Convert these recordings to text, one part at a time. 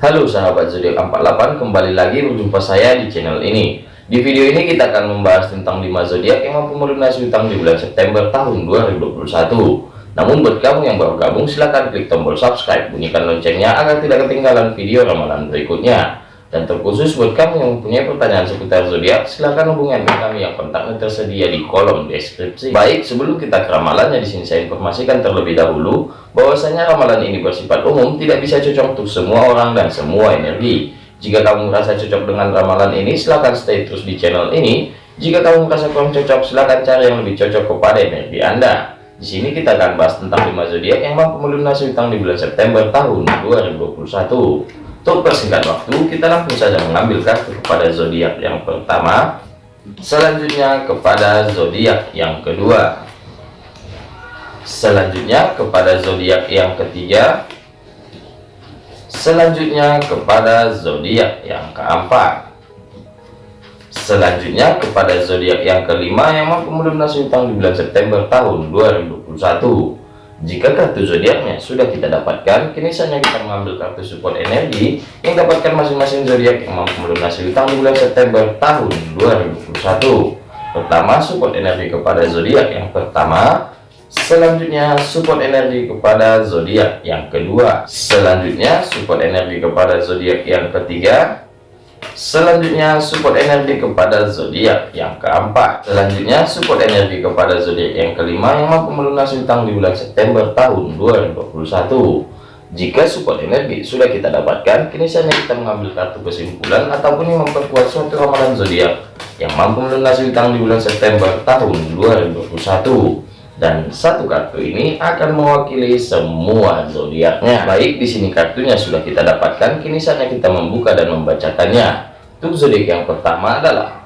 Halo sahabat zodiak 48 kembali lagi berjumpa saya di channel ini. Di video ini kita akan membahas tentang 5 zodiak yang mampu melunasi hutang di bulan September tahun 2021 namun buat kamu yang baru gabung silahkan klik tombol subscribe bunyikan loncengnya agar tidak ketinggalan video ramalan berikutnya dan terkhusus buat kamu yang mempunyai pertanyaan seputar zodiak, silahkan hubungi kami yang kontaknya tersedia di kolom deskripsi. Baik, sebelum kita ke ramalannya di sini saya informasikan terlebih dahulu bahwasanya ramalan ini bersifat umum, tidak bisa cocok untuk semua orang dan semua energi. Jika kamu merasa cocok dengan ramalan ini, silahkan stay terus di channel ini. Jika kamu merasa kurang cocok, silahkan cari yang lebih cocok kepada energi Anda. Di sini kita akan bahas tentang 5 zodiak yang mampu melunasi utang di bulan September tahun 2021. Untuk persingkat waktu, kita langsung saja mengambil kartu kepada zodiak yang pertama, selanjutnya kepada zodiak yang kedua, selanjutnya kepada zodiak yang ketiga, selanjutnya kepada zodiak yang keempat, selanjutnya kepada zodiak yang kelima yang mampu melunasi utang di bulan September tahun 2021 jika kartu zodiaknya? Sudah kita dapatkan, kini saatnya kita mengambil kartu support energi yang dapatkan masing-masing zodiak yang mampu melunasi utang di bulan September tahun 2021. Pertama, support energi kepada zodiak. Yang pertama, selanjutnya support energi kepada zodiak. Yang kedua, selanjutnya support energi kepada zodiak. Yang ketiga, Selanjutnya support energi kepada zodiak yang keempat. Selanjutnya support energi kepada zodiak yang kelima yang mampu melunasi utang di bulan September tahun 2021. Jika support energi sudah kita dapatkan, kini saatnya kita mengambil kartu kesimpulan ataupun yang memperkuat suatu ramalan zodiak yang mampu melunasi utang di bulan September tahun 2021 dan satu kartu ini akan mewakili semua zodiaknya. Baik, di sini kartunya sudah kita dapatkan, kini saatnya kita membuka dan membacakannya. Untuk zodiak yang pertama adalah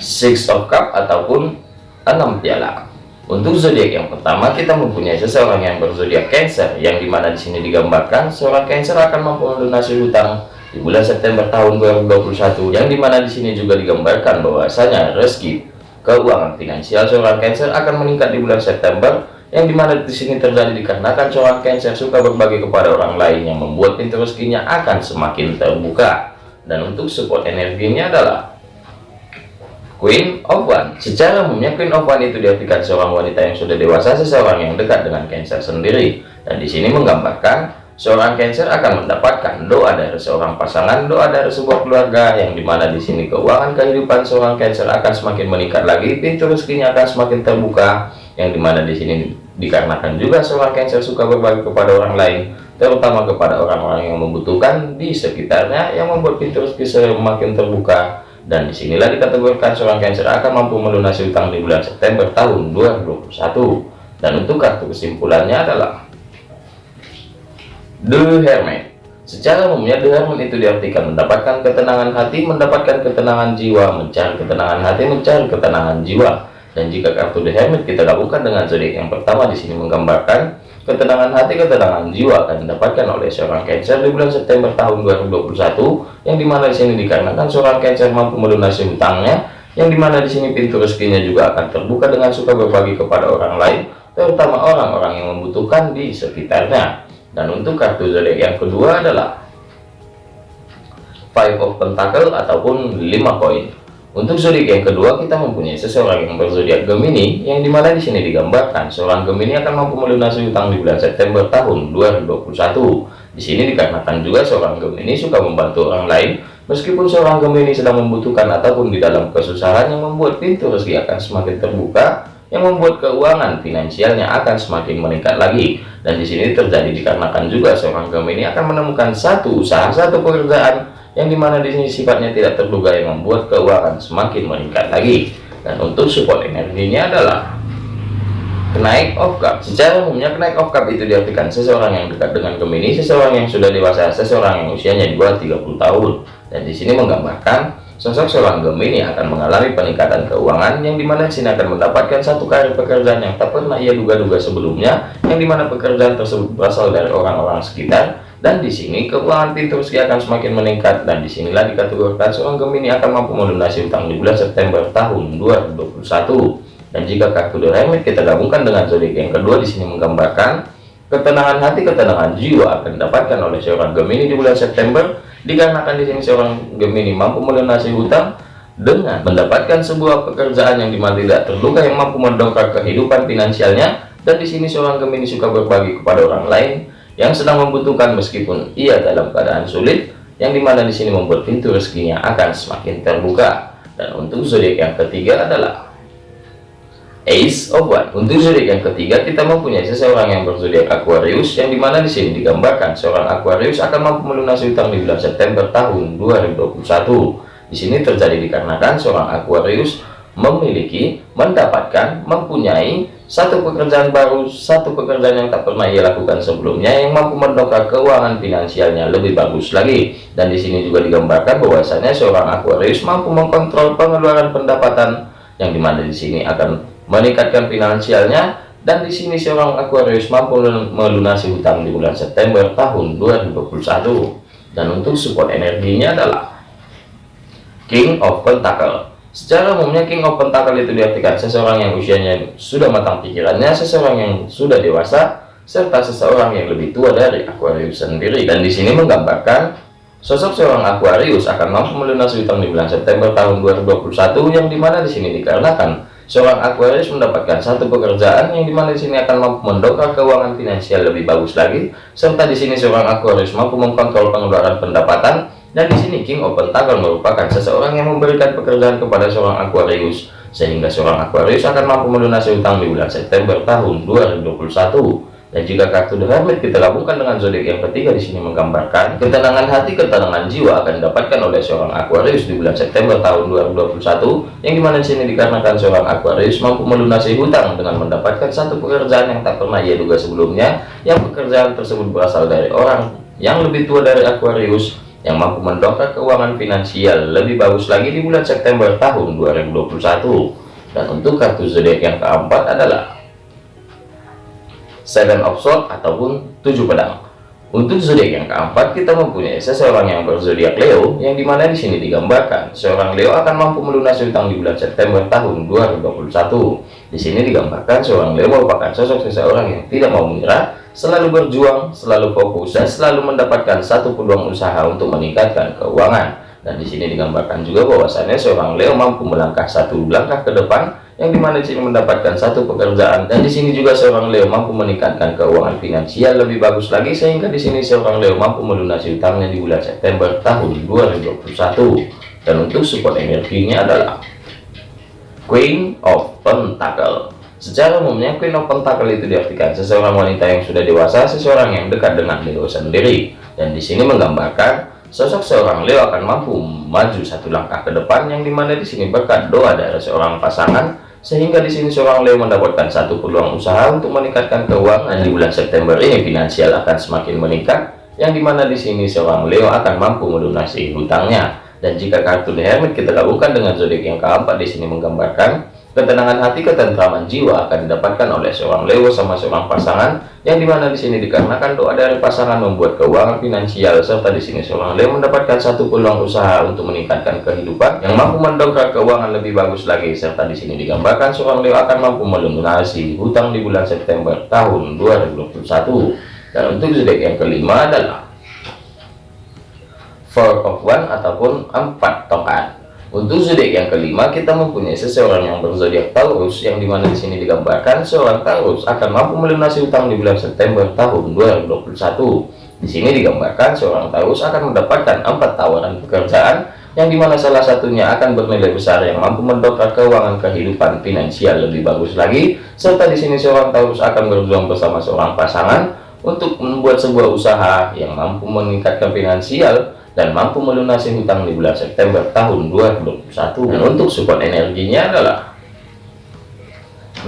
Six of Cup ataupun enam piala. Untuk zodiak yang pertama kita mempunyai seseorang yang berzodiak Cancer, yang di mana di sini digambarkan seorang Cancer akan mampu melunasi hutang di bulan September tahun 2021, yang di mana di sini juga digambarkan bahwasanya rezeki keuangan finansial seorang Cancer akan meningkat di bulan September yang di mana di sini terjadi dikarenakan seorang Cancer suka berbagi kepada orang lain yang membuat pintu rezekinya akan semakin terbuka. Dan untuk support energinya adalah Queen of One. Secara umumnya Queen of One itu diartikan seorang wanita yang sudah dewasa seseorang yang dekat dengan Cancer sendiri. Dan di sini menggambarkan Seorang Cancer akan mendapatkan doa dari seorang pasangan, doa dari sebuah keluarga yang di mana di sini keuangan kehidupan seorang Cancer akan semakin meningkat lagi, pintu rezekinya akan semakin terbuka, yang di mana di sini dikarenakan juga seorang Cancer suka berbagi kepada orang lain, terutama kepada orang-orang yang membutuhkan di sekitarnya, yang membuat pintu rezeki semakin terbuka. Dan di sinilah dikategorikan seorang Cancer akan mampu melunasi utang di bulan September tahun 2021. Dan untuk kartu kesimpulannya adalah The Hermit Secara umumnya The Hermit itu diartikan mendapatkan ketenangan hati, mendapatkan ketenangan jiwa, mencari ketenangan hati, mencari ketenangan jiwa. Dan jika kartu The Hermit kita gabungkan dengan zodiak yang pertama di sini menggambarkan ketenangan hati, ketenangan jiwa akan didapatkan oleh seorang Cancer di bulan September tahun 2021, yang di mana di sini dikarenakan seorang Cancer mampu melunasi hutangnya, yang di mana di sini pintu rezekinya juga akan terbuka dengan suka berbagi kepada orang lain, terutama orang-orang yang membutuhkan di sekitarnya. Dan untuk kartu zodiak yang kedua adalah Five of Pentacle ataupun 5 koin. Untuk zodiak yang kedua kita mempunyai seseorang yang berzodiak Gemini yang di mana di sini digambarkan seorang Gemini akan mampu melunasi utang di bulan September tahun 2021. Di sini dikarenakan juga seorang Gemini suka membantu orang lain meskipun seorang Gemini sedang membutuhkan ataupun di dalam kesusahan yang membuat pintu rezeki akan semakin terbuka yang membuat keuangan finansialnya akan semakin meningkat lagi. Dan di sini terjadi dikarenakan juga seorang Gemini akan menemukan satu usaha satu pekerjaan yang di mana di sini sifatnya tidak terduga yang membuat keuangan semakin meningkat lagi. Dan untuk support energinya adalah kenaik of cup secara umumnya kenaik of cup itu diartikan seseorang yang dekat dengan Gemini seseorang yang sudah dewasa seseorang yang usianya di bawah 30 tahun. Dan di sini menggambarkan Sosok seorang Gemini akan mengalami peningkatan keuangan yang di mana sini akan mendapatkan satu karir pekerjaan yang tak pernah ia duga-duga sebelumnya, yang di mana pekerjaan tersebut berasal dari orang-orang sekitar, dan di sini keuangan pintu rezeki akan semakin meningkat, dan di sinilah dikategorikan seorang Gemini akan mampu melunasi utang di bulan September tahun 2021. Dan jika kartu The kita gabungkan dengan zodiak yang kedua di sini menggambarkan ketenangan hati ketenangan jiwa akan didapatkan oleh seorang Gemini di bulan September dikarenakan di sini seorang Gemini mampu melunasi hutang dengan mendapatkan sebuah pekerjaan yang di mana tidak terluka yang mampu mendongkrak kehidupan finansialnya. Dan di sini seorang Gemini suka berbagi kepada orang lain yang sedang membutuhkan meskipun ia dalam keadaan sulit yang di mana di sini membuat pintu rezekinya akan semakin terbuka. Dan untuk zodiak yang ketiga adalah Ace of One. Untuk zodiak yang ketiga kita mempunyai seseorang yang berzodiak Aquarius yang di mana di sini digambarkan seorang Aquarius akan mampu melunasi utang di bulan September tahun 2021 di sini terjadi dikarenakan seorang Aquarius memiliki, mendapatkan, mempunyai satu pekerjaan baru, satu pekerjaan yang tak pernah ia lakukan sebelumnya yang mampu mendongkrak keuangan finansialnya lebih bagus lagi. Dan di sini juga digambarkan bahwasanya seorang Aquarius mampu mengkontrol pengeluaran pendapatan yang di mana di sini akan meningkatkan finansialnya dan di sini seorang Aquarius mampu melunasi hutang di bulan September tahun 2021 dan untuk support energinya adalah King of Pentacle Secara umumnya King of Pentacle itu diartikan seseorang yang usianya sudah matang pikirannya, seseorang yang sudah dewasa, serta seseorang yang lebih tua dari Aquarius sendiri. Dan di sini menggambarkan sosok seorang Aquarius akan mampu melunasi utang di bulan September tahun 2021 yang di mana di sini dikarenakan seorang Aquarius mendapatkan satu pekerjaan yang di mana di sini akan mampu mendongkrak keuangan finansial lebih bagus lagi, serta di sini seorang Aquarius mampu mengkontrol pengeluaran pendapatan dan di sini King of Pentacle merupakan seseorang yang memberikan pekerjaan kepada seorang Aquarius, sehingga seorang Aquarius akan mampu melunasi utang di bulan September tahun 2021. Dan jika kartu The Hermit kita gabungkan dengan zodiak yang ketiga di sini menggambarkan ketenangan hati, ketenangan jiwa akan didapatkan oleh seorang Aquarius di bulan September tahun 2021, yang di mana di sini dikarenakan seorang Aquarius mampu melunasi hutang dengan mendapatkan satu pekerjaan yang tak pernah ia duga sebelumnya, yang pekerjaan tersebut berasal dari orang yang lebih tua dari Aquarius yang mampu mendongkrak keuangan finansial lebih bagus lagi di bulan September tahun 2021 dan untuk kartu zodiak yang keempat adalah Seven of Swords ataupun tujuh pedang untuk zodiak yang keempat kita mempunyai seseorang yang berzodiak Leo yang di mana di sini digambarkan seorang Leo akan mampu melunasi utang di bulan September tahun 2021 di sini digambarkan seorang Leo merupakan sosok seseorang yang tidak mau menyerah selalu berjuang, selalu fokus, dan selalu mendapatkan satu peluang usaha untuk meningkatkan keuangan. Dan di sini digambarkan juga bahwasannya seorang Leo mampu melangkah satu langkah ke depan, yang di mana di sini mendapatkan satu pekerjaan. Dan di sini juga seorang Leo mampu meningkatkan keuangan finansial lebih bagus lagi, sehingga di sini seorang Leo mampu melunasi utangnya di bulan September tahun 2021. Dan untuk support energinya adalah Queen of Pentacle. Secara umumnya Queen of Pentacle itu diartikan seseorang wanita yang sudah dewasa, seseorang yang dekat dengan Leo sendiri. Dan di sini menggambarkan sosok seorang Leo akan mampu maju satu langkah ke depan yang di mana di sini berkat doa dari seorang pasangan sehingga di sini seorang Leo mendapatkan satu peluang usaha untuk meningkatkan keuangan di bulan September ini. Finansial akan semakin meningkat yang di mana di sini seorang Leo akan mampu melunasi hutangnya. Dan jika kartu The Hermit kita gabungkan dengan zodiak yang keempat di sini menggambarkan Ketenangan hati, ketentraman jiwa akan didapatkan oleh seorang Leo sama seorang pasangan yang di mana di sini dikarenakan doa dari pasangan membuat keuangan finansial serta di sini seorang Leo mendapatkan satu peluang usaha untuk meningkatkan kehidupan yang mampu mendongkrak keuangan lebih bagus lagi serta di sini digambarkan seorang Leo akan mampu melunasi hutang di bulan September tahun 2021 dan untuk zodiak yang kelima adalah Four of One ataupun empat tongkat untuk zodiak yang kelima, kita mempunyai seseorang yang berzodiak Taurus, yang di mana di sini digambarkan seorang Taurus akan mampu melunasi utang di bulan September tahun 2021. Di sini digambarkan seorang Taurus akan mendapatkan empat tawaran pekerjaan, yang di mana salah satunya akan bernilai besar yang mampu mendongkrak keuangan kehidupan finansial lebih bagus lagi. Serta di sini seorang Taurus akan berjuang bersama seorang pasangan untuk membuat sebuah usaha yang mampu meningkatkan finansial dan mampu melunasi hutang di bulan September tahun 2021 dan untuk support energinya adalah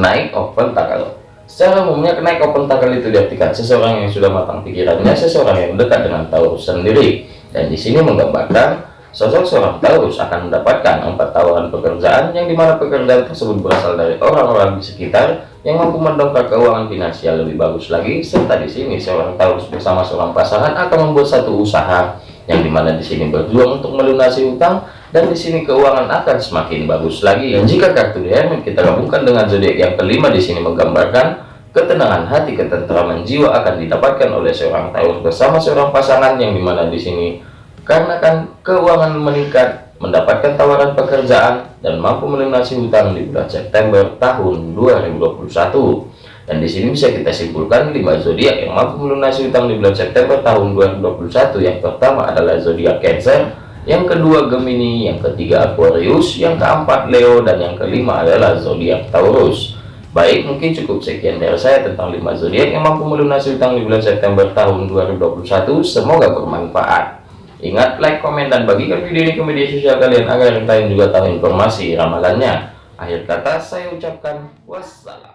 naik open tackle. Secara umumnya naik open tackle itu diartikan seseorang yang sudah matang pikirannya seseorang yang dekat dengan Taurus sendiri. Dan di sini menggambarkan sosok seorang Taurus akan mendapatkan empat tawaran pekerjaan yang di mana pekerjaan tersebut berasal dari orang-orang di sekitar yang mampu mendongkrak keuangan finansial lebih bagus lagi. Serta di sini seorang Taurus bersama seorang pasangan akan membuat satu usaha yang di mana di sini berjuang untuk melunasi utang dan di sini keuangan akan semakin bagus lagi dan jika kartu diamond kita gabungkan dengan zodiak yang kelima di sini menggambarkan ketenangan hati, ketentraman jiwa akan didapatkan oleh seorang Taurus bersama seorang pasangan yang di mana di sini karena kan keuangan meningkat, mendapatkan tawaran pekerjaan dan mampu melunasi hutang di bulan September tahun 2021. Dan di sini bisa kita simpulkan lima zodiak yang mampu melunasi hutang di bulan September tahun 2021. Yang pertama adalah zodiak Cancer, yang kedua Gemini, yang ketiga Aquarius, yang keempat Leo, dan yang kelima adalah zodiak Taurus. Baik, mungkin cukup sekian dari saya tentang 5 zodiak yang mampu melunasi hutang di bulan September tahun 2021. Semoga bermanfaat. Ingat, like, komen, dan bagikan video ini ke media sosial kalian agar lain juga tahu informasi ramalannya. Akhir kata, saya ucapkan wassalam.